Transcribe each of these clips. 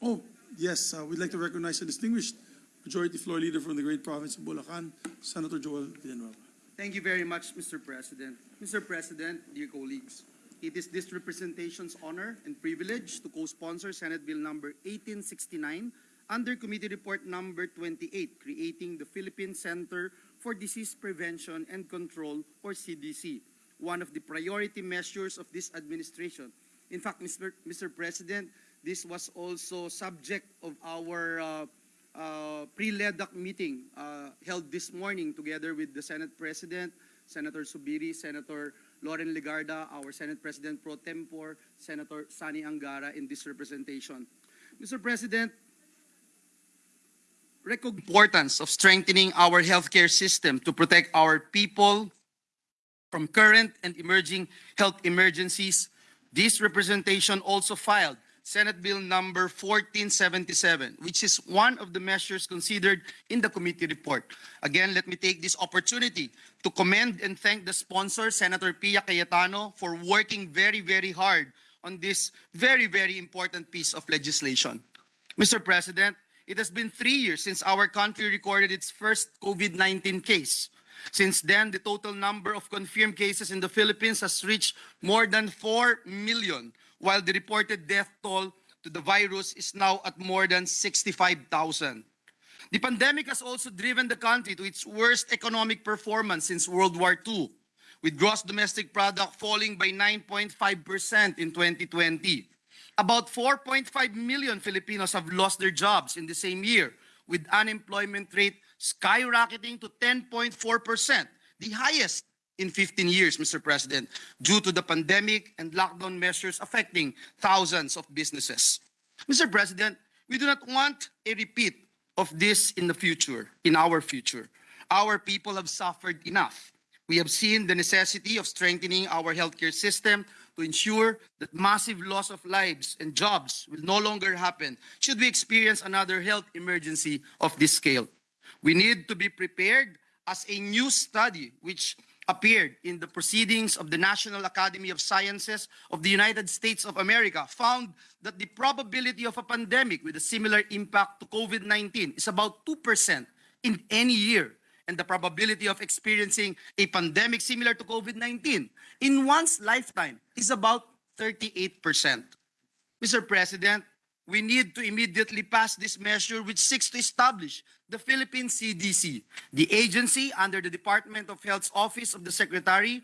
Oh, yes, uh, we'd like to recognize a distinguished Majority Floor Leader from the great province of Bulacan, Senator Joel Villanueva. Thank you very much, Mr. President. Mr. President, dear colleagues, it is this representation's honor and privilege to co-sponsor Senate Bill number 1869 under Committee Report number 28, creating the Philippine Center for Disease Prevention and Control, or CDC, one of the priority measures of this administration. In fact, Mr. Mr. President, this was also subject of our uh, uh, pre-LEDAC meeting uh, held this morning together with the Senate President, Senator Zubiri, Senator Loren Legarda, our Senate President pro tempore, Senator Sonny Angara in this representation. Mr. President, recog- importance of strengthening our healthcare system to protect our people from current and emerging health emergencies. This representation also filed Senate Bill number 1477, which is one of the measures considered in the committee report. Again, let me take this opportunity to commend and thank the sponsor, Senator Pia Cayetano, for working very, very hard on this very, very important piece of legislation. Mr. President, it has been three years since our country recorded its first COVID-19 case. Since then, the total number of confirmed cases in the Philippines has reached more than 4 million, while the reported death toll to the virus is now at more than 65,000. The pandemic has also driven the country to its worst economic performance since World War II, with gross domestic product falling by 9.5% in 2020. About 4.5 million Filipinos have lost their jobs in the same year, with unemployment rate skyrocketing to 10.4%, the highest in 15 years, Mr. President, due to the pandemic and lockdown measures affecting thousands of businesses. Mr. President, we do not want a repeat of this in the future, in our future. Our people have suffered enough. We have seen the necessity of strengthening our healthcare system to ensure that massive loss of lives and jobs will no longer happen should we experience another health emergency of this scale. We need to be prepared as a new study which appeared in the proceedings of the National Academy of Sciences of the United States of America found that the probability of a pandemic with a similar impact to COVID-19 is about 2% in any year and the probability of experiencing a pandemic similar to COVID-19 in one's lifetime is about 38%. Mr. President, we need to immediately pass this measure which seeks to establish the Philippine CDC. The agency under the Department of Health's Office of the Secretary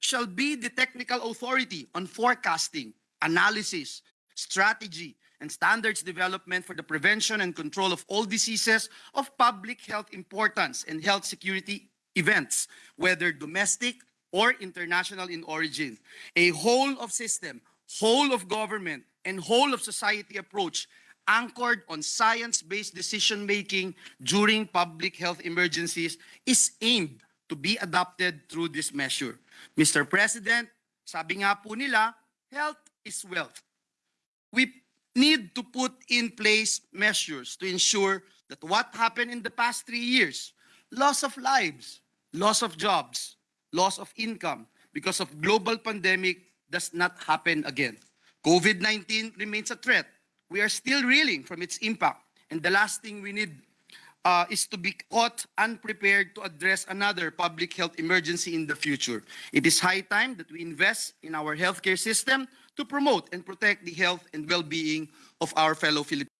shall be the technical authority on forecasting, analysis, strategy, and standards development for the prevention and control of all diseases of public health importance and health security events, whether domestic or international in origin. A whole of system, whole of government, and whole of society approach anchored on science-based decision-making during public health emergencies is aimed to be adopted through this measure. Mr. President, sabi nga po nila, health is wealth. We need to put in place measures to ensure that what happened in the past three years, loss of lives, loss of jobs, loss of income because of global pandemic does not happen again. COVID-19 remains a threat. We are still reeling from its impact. And the last thing we need uh, is to be caught unprepared to address another public health emergency in the future. It is high time that we invest in our healthcare system to promote and protect the health and well-being of our fellow Filipinos.